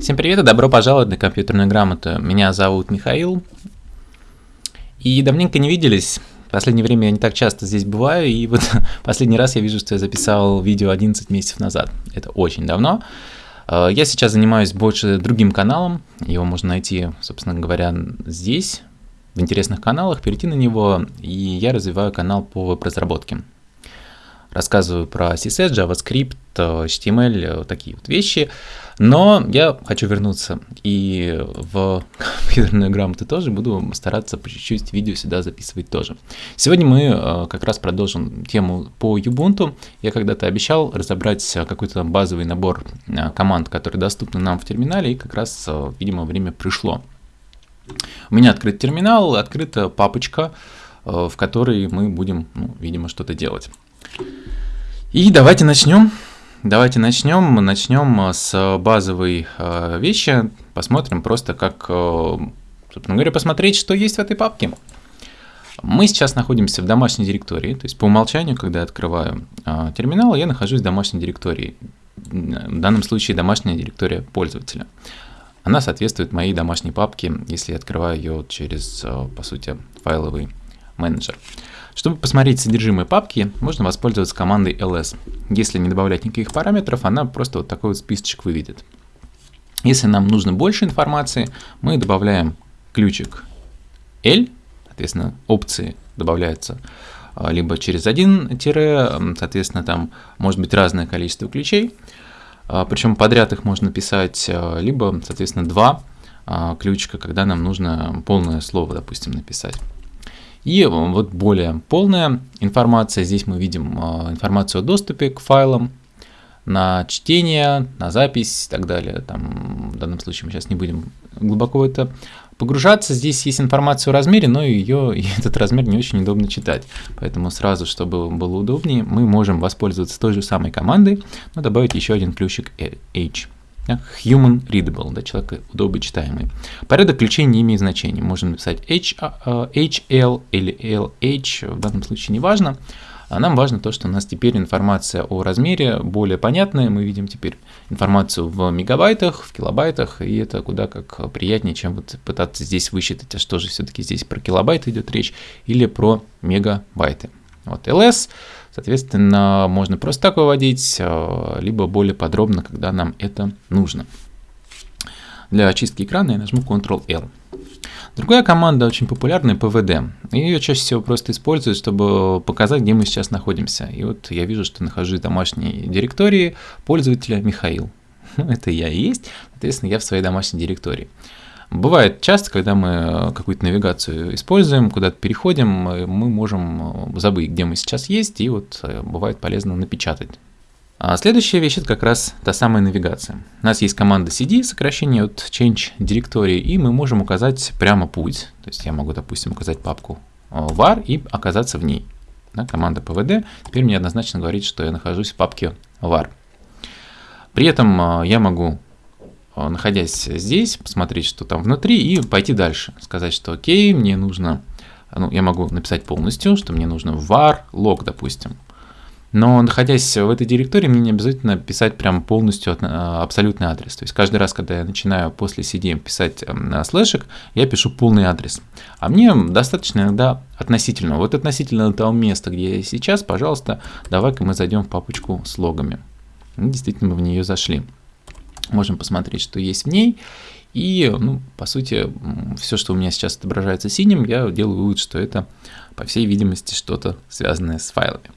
Всем привет и добро пожаловать на компьютерную грамоту. Меня зовут Михаил. И давненько не виделись. В последнее время я не так часто здесь бываю, и вот последний раз я вижу, что я записал видео 11 месяцев назад. Это очень давно. Э, я сейчас занимаюсь больше другим каналом. Его можно найти, собственно говоря, здесь, в интересных каналах, перейти на него, и я развиваю канал по веб-разработке рассказываю про CSS, JavaScript, HTML, такие вот вещи. Но я хочу вернуться и в компьютерную грамоту тоже буду стараться по чуть-чуть видео сюда записывать тоже. Сегодня мы э, как раз продолжим тему по Ubuntu. Я когда-то обещал разобрать какой-то базовый набор э, команд, которые доступны нам в терминале, и как раз, э, видимо, время пришло. У меня открыт терминал, открыта папочка, в которой мы будем, ну, видимо, что-то делать. И давайте начнем. Давайте начнем. Начнем э, с базовой э, вещи. Посмотрим просто, как, э, собственно говоря, посмотреть, что есть в этой папке. Мы сейчас находимся в домашней директории, то есть по умолчанию, когда я открываю терминал, я нахожусь в домашней директории. В данном случае домашняя директория пользователя. Она соответствует моей домашней папке, если я открываю ее через, по сути, файловый менеджер. Чтобы посмотреть содержимое папки, можно воспользоваться командой ls. Если не добавлять никаких параметров, она просто вот такой вот списочек выведет. Если нам нужно больше информации, мы добавляем ключик L, соответственно, опции добавляются а, либо через один тире, соответственно, там может быть разное количество ключей, а, причем подряд их можно писать, а, либо, соответственно, два ключика, когда нам нужно полное слово, допустим, написать. И вот более полная информация. Здесь мы видим а, информацию о доступе к файлам, на чтение, на запись и так далее. Там, в данном случае мы сейчас не будем глубоко в это погружаться. Здесь есть информация о размере, но ее, этот размер не очень удобно читать. Поэтому сразу, чтобы было удобнее, мы можем воспользоваться той же самой командой, но добавить еще один ключик H human readable, да, человек удобочитаемый. Порядок ключей не имеет значения. Можно написать H, HL или LH, в данном случае не важно. А нам важно то, что у нас теперь информация о размере более понятная. Мы видим теперь информацию в мегабайтах, в килобайтах, и это куда как приятнее, чем вот пытаться здесь высчитать, а что же все-таки здесь про килобайты идет речь или про мегабайты. Вот LS Соответственно, можно просто так выводить, э, либо более подробно, когда нам это нужно. Для очистки экрана я нажму Ctrl-L. Другая команда очень популярная PVD. Ее чаще всего просто используют, чтобы показать, где мы сейчас находимся. И вот я вижу, что нахожусь в домашней директории пользователя Михаил. Это я и есть, соответственно, я в своей домашней директории. Бывает часто, когда мы э, какую-то навигацию используем, куда-то переходим, э, мы можем э, забыть, где мы сейчас есть, и вот бывает полезно напечатать. А следующая вещь это как раз та самая навигация. У нас есть команда cd, сокращение от change directory, и мы можем указать прямо путь. То есть я могу, допустим, указать папку var и оказаться в ней. Да, команда pvd теперь мне однозначно говорит, что я нахожусь в папке var. При этом я могу находясь здесь, посмотреть, что там внутри, и пойти дальше. Сказать, что окей, мне нужно, ну, я могу написать полностью, что мне нужно var log, допустим. Но находясь в этой директории, мне не обязательно писать прям полностью э, абсолютный адрес. То есть каждый раз, когда я начинаю после CD писать эм, слэшек, я пишу полный адрес. А мне достаточно иногда относительно. Вот относительно того места, где я сейчас, пожалуйста, давай-ка мы зайдем в папочку с логами. Действительно, мы в нее зашли. Можем посмотреть, что есть в ней. И, ну, по сути, все, что у меня сейчас отображается синим, я делаю вывод, что это, по всей видимости, что-то связанное с файлами.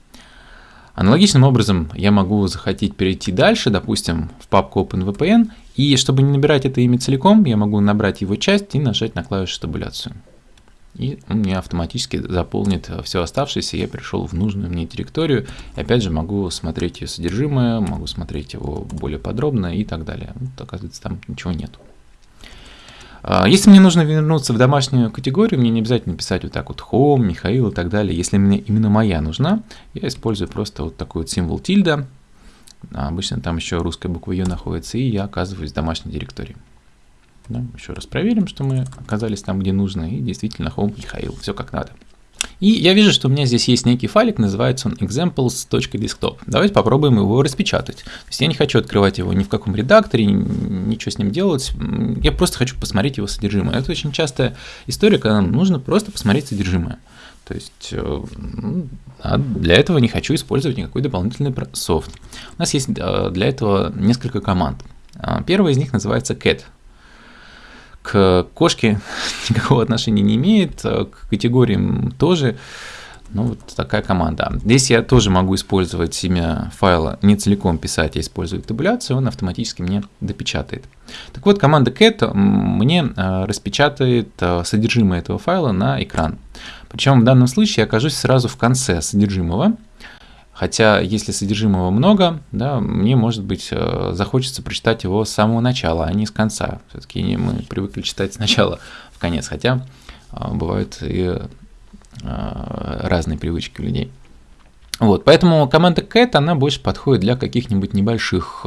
Аналогичным образом я могу захотеть перейти дальше, допустим, в папку OpenVPN, и чтобы не набирать это имя целиком, я могу набрать его часть и нажать на клавишу табуляцию и он мне автоматически заполнит все оставшееся, я перешел в нужную мне директорию, и опять же могу смотреть ее содержимое, могу смотреть его более подробно и так далее. Вот, оказывается, там ничего нету. А, если мне нужно вернуться в домашнюю категорию, мне не обязательно писать вот так вот home, Михаил и так далее. Если мне именно моя нужна, я использую просто вот такой вот символ тильда. Обычно там еще русская буква Ю находится, и я оказываюсь в домашней директории. Да? Еще раз проверим, что мы оказались там, где нужно, и действительно Home Михаил, все как надо. И я вижу, что у меня здесь есть некий файлик, называется он examples.desktop. Давайте попробуем его распечатать. То есть я не хочу открывать его ни в каком редакторе, ничего с ним делать. Я просто хочу посмотреть его содержимое. Это очень частая история, когда нам нужно просто посмотреть содержимое. То есть э, ну, а для этого не хочу использовать никакой дополнительный софт. У нас есть э, для этого несколько команд. А, первая из них называется cat к кошке никакого отношения не имеет, а к категориям тоже. Ну, вот такая команда. Здесь я тоже могу использовать имя файла, не целиком писать, я использую табуляцию, он автоматически мне допечатает. Так вот, команда cat мне а, распечатает а, содержимое этого файла на экран. Причем в данном случае я окажусь сразу в конце содержимого, Хотя, если содержимого много, да, мне, может быть, э, захочется прочитать его с самого начала, а не с конца. Все-таки мы привыкли читать сначала в конец, хотя э, бывают и э, разные привычки у людей. Вот, поэтому команда cat, она больше подходит для каких-нибудь небольших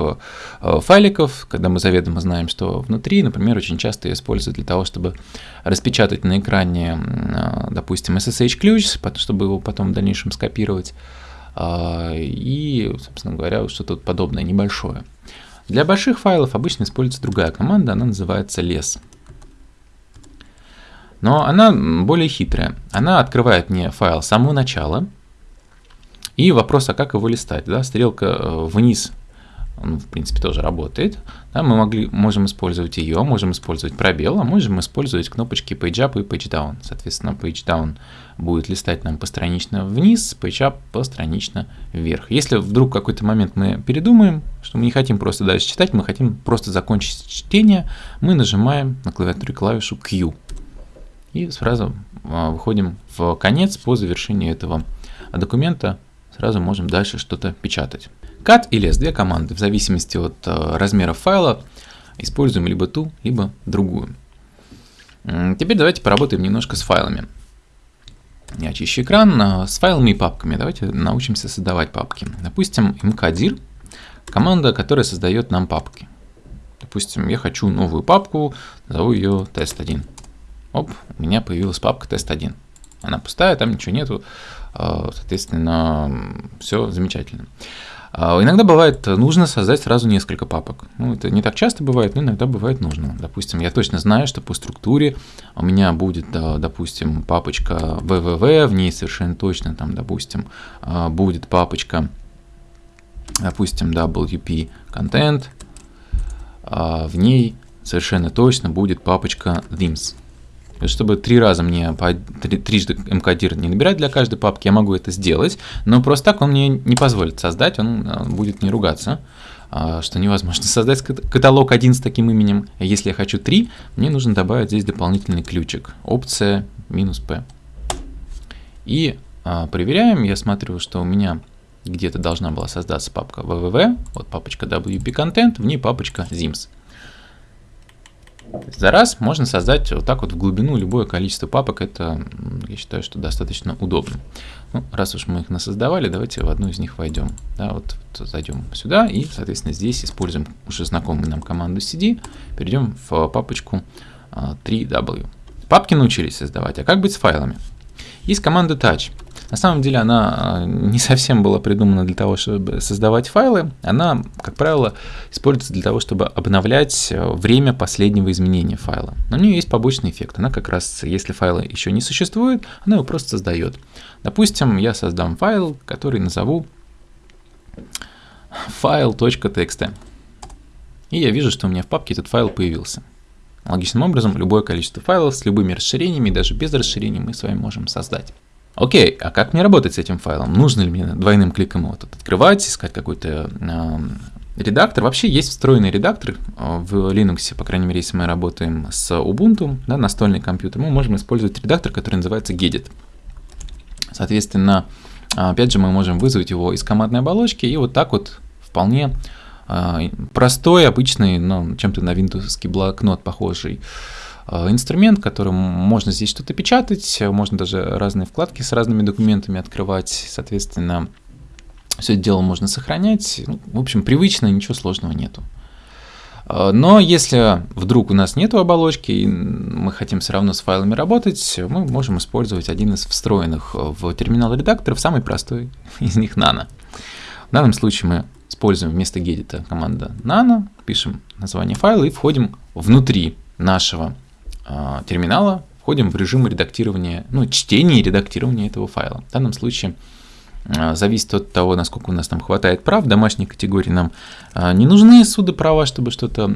файликов, когда мы заведомо знаем, что внутри, например, очень часто ее используют для того, чтобы распечатать на экране, допустим, SSH-ключ, чтобы его потом в дальнейшем скопировать и, собственно говоря, что-то подобное небольшое. Для больших файлов обычно используется другая команда, она называется less. Но она более хитрая. Она открывает мне файл с самого начала. И вопрос, а как его листать? Да? Стрелка э, вниз он, в принципе, тоже работает. Да, мы могли, можем использовать ее, можем использовать пробел, а можем использовать кнопочки PageUp и PageDown. Соответственно, PageDown будет листать нам постранично вниз, PageUp постранично вверх. Если вдруг какой-то момент мы передумаем, что мы не хотим просто дальше читать, мы хотим просто закончить чтение, мы нажимаем на клавиатуре клавишу Q. И сразу а, выходим в конец по завершению этого документа, сразу можем дальше что-то печатать. Cut или S2 команды, в зависимости от э, размера файла, используем либо ту, либо другую. Теперь давайте поработаем немножко с файлами. Я очищу экран э, с файлами и папками. Давайте научимся создавать папки. Допустим, mkdir – команда, которая создает нам папки. Допустим, я хочу новую папку, назову ее тест1. Оп, у меня появилась папка тест1. Она пустая, там ничего нету, э, соответственно, все замечательно. А иногда бывает нужно создать сразу несколько папок. Ну, это не так часто бывает, но иногда бывает нужно. Допустим, я точно знаю, что по структуре у меня будет, допустим, папочка www, в ней совершенно точно, там, допустим, а, будет папочка, допустим, wp content, а в ней совершенно точно будет папочка themes чтобы три раза мне по три, трижды мкдир не набирать для каждой папки, я могу это сделать, но просто так он мне не позволит создать, он э, будет не ругаться, а, что невозможно создать каталог один с таким именем. Если я хочу три, мне нужно добавить здесь дополнительный ключик, опция минус p. И а, проверяем, я смотрю, что у меня где-то должна была создаться папка www, вот папочка wp content, в ней папочка zims. За раз можно создать вот так вот в глубину любое количество папок. Это, я считаю, что достаточно удобно. Ну, раз уж мы их насоздавали, давайте в одну из них войдем. Да, вот, вот зайдем сюда и, соответственно, здесь используем уже знакомую нам команду cd, перейдем в папочку 3w. А, Папки научились создавать, а как быть с файлами? Есть команда touch. На самом деле она а, не совсем была придумана для того, чтобы создавать файлы. Она, как правило, используется для того, чтобы обновлять э, время последнего изменения файла. Но у нее есть побочный эффект. Она как раз, если файла еще не существует, она его просто создает. Допустим, я создам файл, который назову file.txt. И я вижу, что у меня в папке этот файл появился. Логичным образом, любое количество файлов с любыми расширениями, даже без расширений, мы с вами можем создать. Окей, а как мне работать с этим файлом? Нужно ли мне двойным кликом его тут открывать, искать какой-то э, редактор? Вообще есть встроенный редактор э, в Linux, по крайней мере, если мы работаем с Ubuntu, да, настольный компьютер, мы можем использовать редактор, который называется Gedit. Соответственно, опять же, мы можем вызвать его из командной оболочки и вот так вот вполне э, простой, обычный, но чем-то на Windows блокнот похожий, инструмент, которым можно здесь что-то печатать, можно даже разные вкладки с разными документами открывать, соответственно, все это дело можно сохранять. Ну, в общем, привычно, ничего сложного нету. А, но если вдруг у нас нет оболочки, и мы хотим все равно с файлами работать, мы можем использовать один из встроенных в терминал редакторов, самый простой из них Nano. В данном случае мы используем вместо гедита команда nano, пишем название файла и входим внутри нашего э, терминала, входим в режим редактирования, ну, чтения и редактирования этого файла. В данном случае э, зависит от того, насколько у нас там хватает прав. Домашние категории нам э, не нужны суды права, чтобы что-то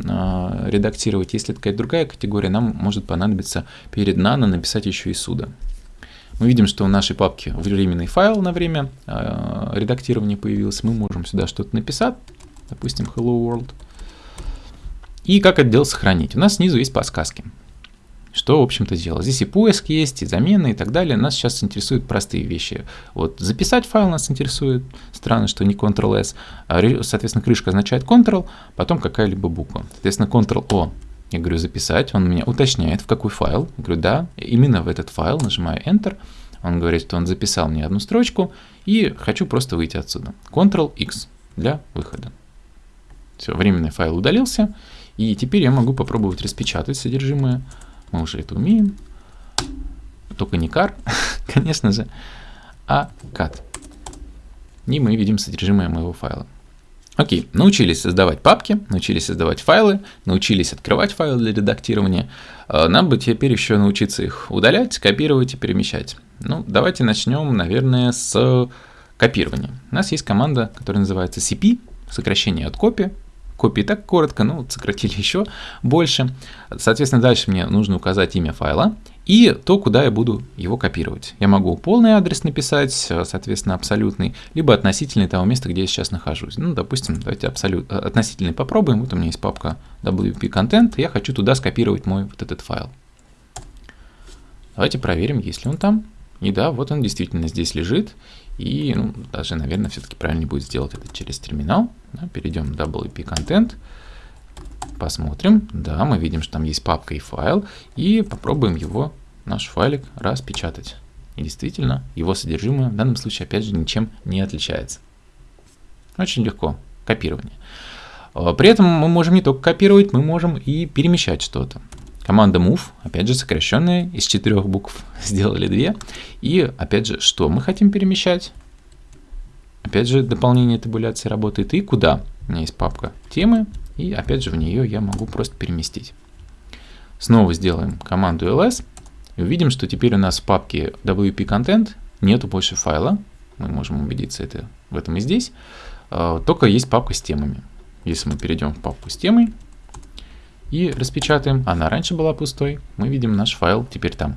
редактировать. Если какая-то другая категория, нам может понадобиться перед nano написать еще и суда. Мы видим, что в нашей папке временный файл на время редактирования появился. Мы можем сюда что-то написать, допустим, hello world. И как это дело сохранить? У нас снизу есть подсказки. Что, в общем-то, делать? Здесь и поиск есть, и замены, и так далее. Нас сейчас интересуют простые вещи. Вот записать файл нас интересует. Странно, что не Ctrl-S. А, соответственно, крышка означает Ctrl, потом какая-либо буква. Соответственно, Ctrl-O я говорю записать, он меня уточняет, в какой файл. Я говорю, да, именно в этот файл, нажимаю Enter. Он говорит, что он записал мне одну строчку, и хочу просто выйти отсюда. Ctrl-X для выхода. Все, временный файл удалился, и теперь я могу попробовать распечатать содержимое. Мы уже это умеем. Только не car, конечно же, а cat. И мы видим содержимое моего файла. Окей, научились создавать папки, научились создавать файлы, научились открывать файлы для редактирования. А, нам бы теперь еще научиться их удалять, копировать и перемещать. Ну, давайте начнем, наверное, с копирования. У нас есть команда, которая называется cp, сокращение от copy, копии так коротко, ну, сократили еще больше. Соответственно, дальше мне нужно указать имя файла и то, куда я буду его копировать. Я могу полный адрес написать, соответственно, абсолютный, либо относительный того места, где я сейчас нахожусь. Ну, допустим, давайте абсолют, относительный попробуем. Вот у меня есть папка WP Content, я хочу туда скопировать мой вот этот файл. Давайте проверим, есть ли он там. И да, вот он действительно здесь лежит. И ну, даже, наверное, все-таки правильнее будет сделать это через терминал. Да, перейдем в WP Content. Посмотрим. Да, мы видим, что там есть папка и файл. И попробуем его, наш файлик, распечатать. И действительно, его содержимое в данном случае, опять же, ничем не отличается. Очень легко. Копирование. А, при этом мы можем не только копировать, мы можем и перемещать что-то. Команда move, опять же, сокращенная, из четырех букв сделали две. И, опять же, что мы хотим перемещать? Опять же, дополнение табуляции работает. И куда? У меня есть папка темы, и опять же в нее я могу просто переместить. Снова сделаем команду ls. И увидим, что теперь у нас в папке WP Content нету больше файла. Мы можем убедиться это, в этом и здесь. А, только есть папка с темами. Если мы перейдем в папку с темой, и распечатаем. Она раньше была пустой. Мы видим наш файл теперь там.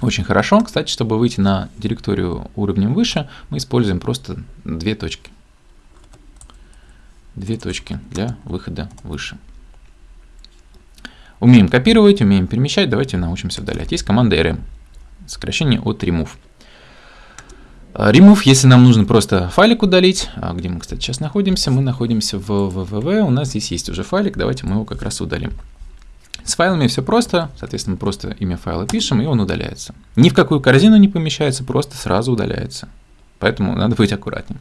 Очень хорошо. Кстати, чтобы выйти на директорию уровнем выше, мы используем просто две точки. Две точки для выхода выше. Умеем копировать, умеем перемещать. Давайте научимся удалять. Есть команда rm. Сокращение от remove. А, remove, если нам нужно просто файлик удалить, а где мы, кстати, сейчас находимся, мы находимся в www, у нас здесь есть уже файлик, давайте мы его как раз удалим. С файлами все просто, соответственно, просто имя файла пишем, и он удаляется. Ни в какую корзину не помещается, просто сразу удаляется. Поэтому надо быть аккуратнее.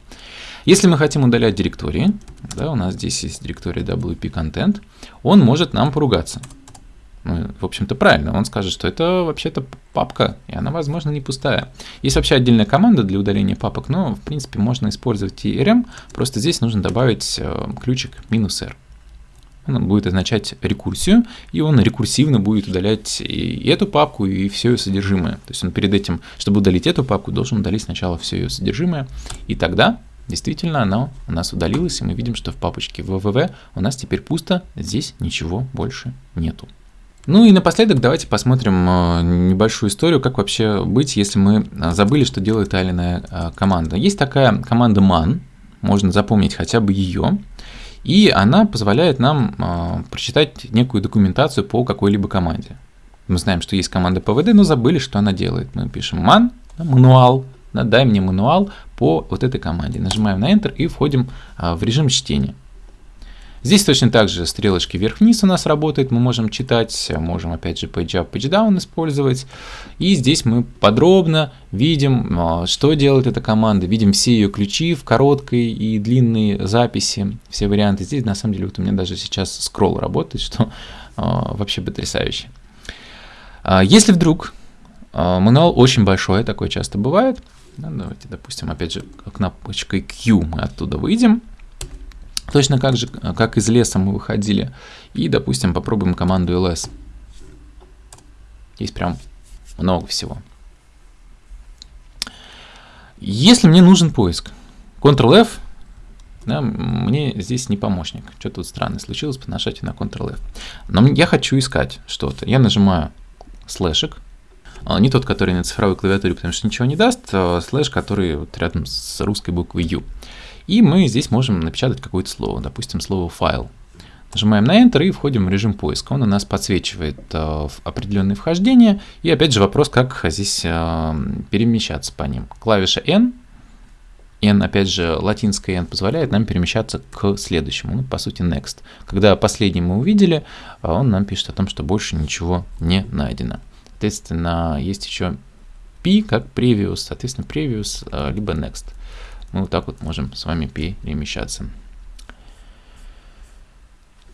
Если мы хотим удалять директории, да, у нас здесь есть директория WP Content, он может нам поругаться. Ну, в общем-то, правильно. Он скажет, что это вообще-то папка, и она, возможно, не пустая. Есть вообще отдельная команда для удаления папок, но, в принципе, можно использовать и RM. Просто здесь нужно добавить э, ключик минус "-r". Он будет означать рекурсию, и он рекурсивно будет удалять и эту папку, и все ее содержимое. То есть он перед этим, чтобы удалить эту папку, должен удалить сначала все ее содержимое, и тогда действительно она у нас удалилась, и мы видим, что в папочке www у нас теперь пусто, здесь ничего больше нету. Ну и напоследок давайте посмотрим э, небольшую историю, как вообще быть, если мы э, забыли, что делает та э, команда. Есть такая команда man, можно запомнить хотя бы ее, и она позволяет нам прочитать некую документацию по какой-либо команде. Мы знаем, что есть команда PVD, но забыли, что она делает. Мы пишем man, мануал, да, дай мне мануал по вот этой команде. Нажимаем на Enter и входим в режим чтения. Здесь точно так же стрелочки вверх-вниз у нас работают, мы можем читать, можем опять же page up, page down использовать. И здесь мы подробно видим, а, что делает эта команда, видим все ее ключи в короткой и длинной записи, все варианты. Здесь на самом деле вот у меня даже сейчас скролл работает, что а, вообще потрясающе. Если вдруг мануал очень большой, такое часто бывает, ну, давайте, допустим, опять же, кнопочкой Q мы оттуда выйдем. Точно как же, как из леса мы выходили. И, допустим, попробуем команду ls. Здесь прям много всего. Если мне нужен поиск, Ctrl-F, да, мне здесь не помощник. Что тут странно случилось по нажатию на Ctrl-F. Но я хочу искать что-то. Я нажимаю слэшик, а, не тот, который на цифровой клавиатуре, потому что ничего не даст, а слэш, который вот рядом с русской буквой U. И мы здесь можем напечатать какое-то слово, допустим, слово «файл». Нажимаем на Enter и входим в режим поиска. Он у нас подсвечивает э, определенные вхождения. И опять же вопрос, как здесь э, перемещаться по ним. Клавиша N, N, опять же, латинская N позволяет нам перемещаться к следующему, ну, по сути, next. Когда последний мы увидели, он нам пишет о том, что больше ничего не найдено. Соответственно, есть еще P как previous, соответственно, previous, э, либо next. Мы вот так вот можем с вами перемещаться.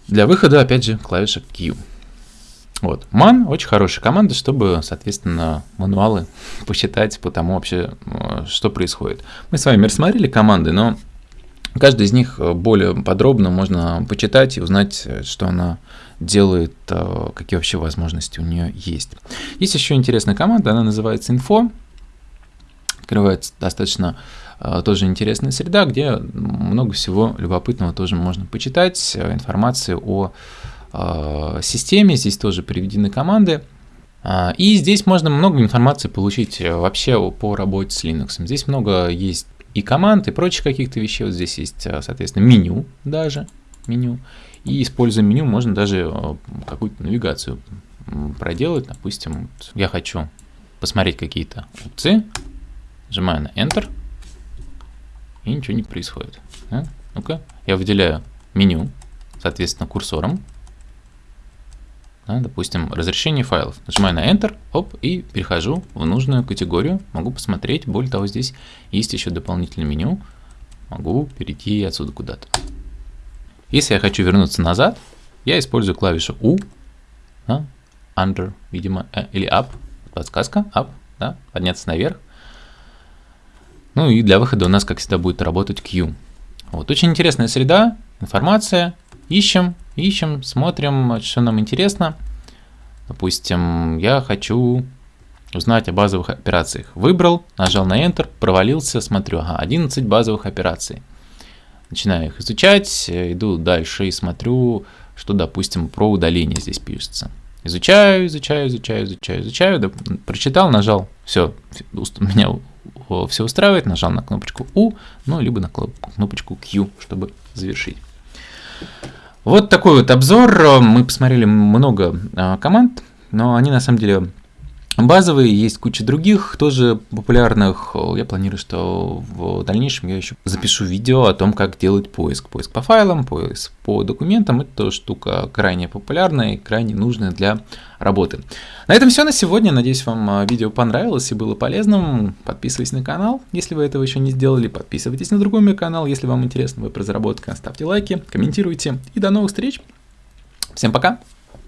Для выхода, опять же, клавиша Q. Вот. Man очень хорошая команда, чтобы, соответственно, мануалы посчитать по тому вообще, э, что происходит. Мы с вами рассмотрели команды, но каждый из них более подробно можно почитать и узнать, что она делает, э, какие вообще возможности у нее есть. Есть еще интересная команда, она называется Info. Открывается достаточно э, тоже интересная среда, где много всего любопытного тоже можно почитать, э, информации о системе, здесь тоже приведены команды. И здесь можно много информации получить вообще по работе с Linux. Здесь много есть и команд, и прочих каких-то вещей. Вот здесь есть, соответственно, меню даже, меню. И используя меню можно даже э, какую-то навигацию проделать. Допустим, я хочу посмотреть какие-то опции, нажимаю на Enter, и ничего не происходит. Да? Ну-ка, я выделяю меню, соответственно, курсором. Да, допустим, разрешение файлов. Нажимаю на Enter, оп, и перехожу в нужную категорию. Могу посмотреть. Более того, здесь есть еще дополнительное меню. Могу перейти отсюда куда-то. Если я хочу вернуться назад, я использую клавишу U, да, Under, видимо, э, или Up, подсказка, Up, да, подняться наверх. Ну и для выхода у нас, как всегда, будет работать Q. Вот, очень интересная среда, информация, ищем, ищем, смотрим, что нам интересно. Допустим, я хочу узнать о базовых операциях. Выбрал, нажал на Enter, провалился, смотрю, ага, 11 базовых операций начинаю их изучать, иду дальше и смотрю, что, допустим, про удаление здесь пишется. Изучаю, изучаю, изучаю, изучаю, изучаю, да, прочитал, нажал, все, меня все устраивает, нажал на кнопочку U, ну, либо на кнопочку Q, чтобы завершить. Вот такой вот обзор. Мы посмотрели много а, команд, но они на самом деле Базовые, есть куча других, тоже популярных. Я планирую, что в дальнейшем я еще запишу видео о том, как делать поиск. Поиск по файлам, поиск по документам. Это штука крайне популярная и крайне нужная для работы. На этом все на сегодня. Надеюсь, вам а, видео понравилось и было полезным. Подписывайтесь на канал, если вы этого еще не сделали. Подписывайтесь на другой мой канал, если вам интересна веб-разработка. Ставьте лайки, комментируйте. И до новых встреч. Всем пока!